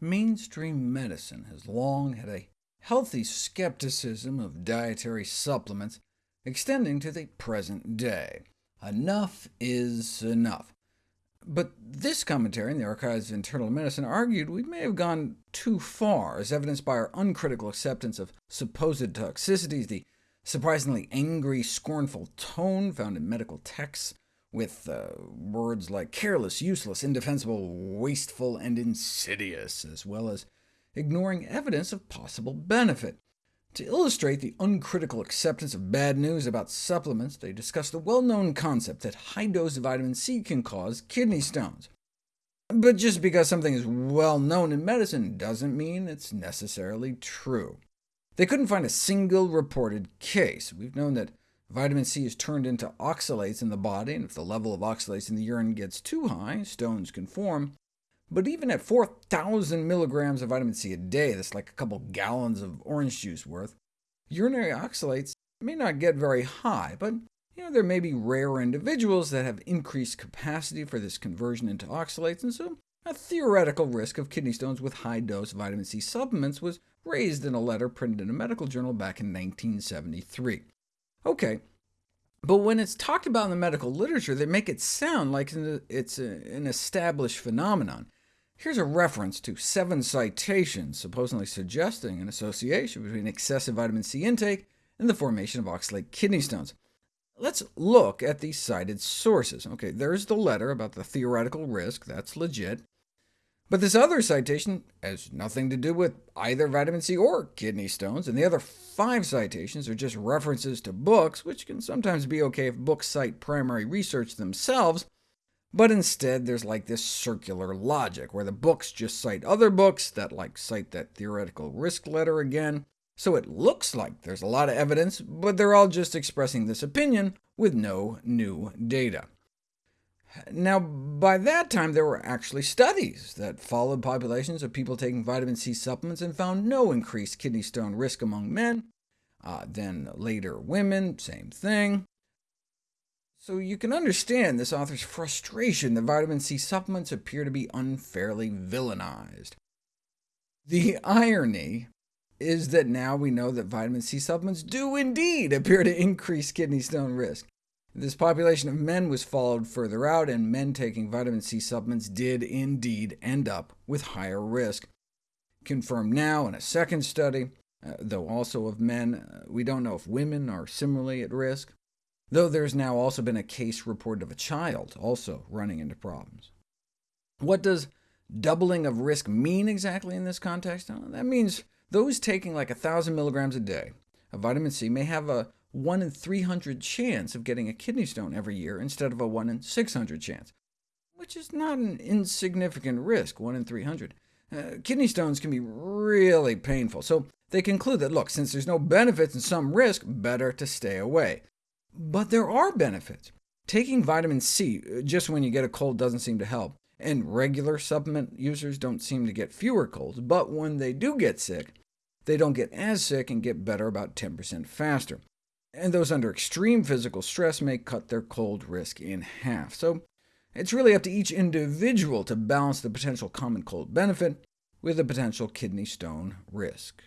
Mainstream medicine has long had a healthy skepticism of dietary supplements, extending to the present day. Enough is enough. But this commentary in the Archives of Internal Medicine argued we may have gone too far, as evidenced by our uncritical acceptance of supposed toxicities, the surprisingly angry, scornful tone found in medical texts, with uh, words like careless, useless, indefensible, wasteful, and insidious, as well as ignoring evidence of possible benefit. To illustrate the uncritical acceptance of bad news about supplements, they discuss the well-known concept that high-dose of vitamin C can cause kidney stones. But just because something is well known in medicine doesn't mean it's necessarily true. They couldn't find a single reported case. We've known that Vitamin C is turned into oxalates in the body, and if the level of oxalates in the urine gets too high, stones can form. But even at 4,000 milligrams of vitamin C a day, that's like a couple gallons of orange juice worth, urinary oxalates may not get very high, but you know, there may be rare individuals that have increased capacity for this conversion into oxalates, and so a theoretical risk of kidney stones with high-dose vitamin C supplements was raised in a letter printed in a medical journal back in 1973. OK, but when it's talked about in the medical literature, they make it sound like it's an established phenomenon. Here's a reference to seven citations supposedly suggesting an association between excessive vitamin C intake and the formation of oxalate kidney stones. Let's look at these cited sources. OK, there's the letter about the theoretical risk, that's legit. But this other citation has nothing to do with either vitamin C or kidney stones, and the other five citations are just references to books, which can sometimes be OK if books cite primary research themselves, but instead there's like this circular logic, where the books just cite other books that like cite that theoretical risk letter again, so it looks like there's a lot of evidence, but they're all just expressing this opinion with no new data. Now, by that time, there were actually studies that followed populations of people taking vitamin C supplements and found no increased kidney stone risk among men. Uh, then later women, same thing. So you can understand this author's frustration that vitamin C supplements appear to be unfairly villainized. The irony is that now we know that vitamin C supplements do indeed appear to increase kidney stone risk. This population of men was followed further out, and men taking vitamin C supplements did indeed end up with higher risk. Confirmed now in a second study, uh, though also of men, uh, we don't know if women are similarly at risk, though there's now also been a case reported of a child also running into problems. What does doubling of risk mean exactly in this context? Well, that means those taking like 1,000 milligrams a day of vitamin C may have a 1 in 300 chance of getting a kidney stone every year instead of a 1 in 600 chance, which is not an insignificant risk, 1 in 300. Uh, kidney stones can be really painful, so they conclude that, look, since there's no benefits and some risk, better to stay away. But there are benefits. Taking vitamin C uh, just when you get a cold doesn't seem to help, and regular supplement users don't seem to get fewer colds, but when they do get sick, they don't get as sick and get better about 10% faster and those under extreme physical stress may cut their cold risk in half. So it's really up to each individual to balance the potential common cold benefit with the potential kidney stone risk.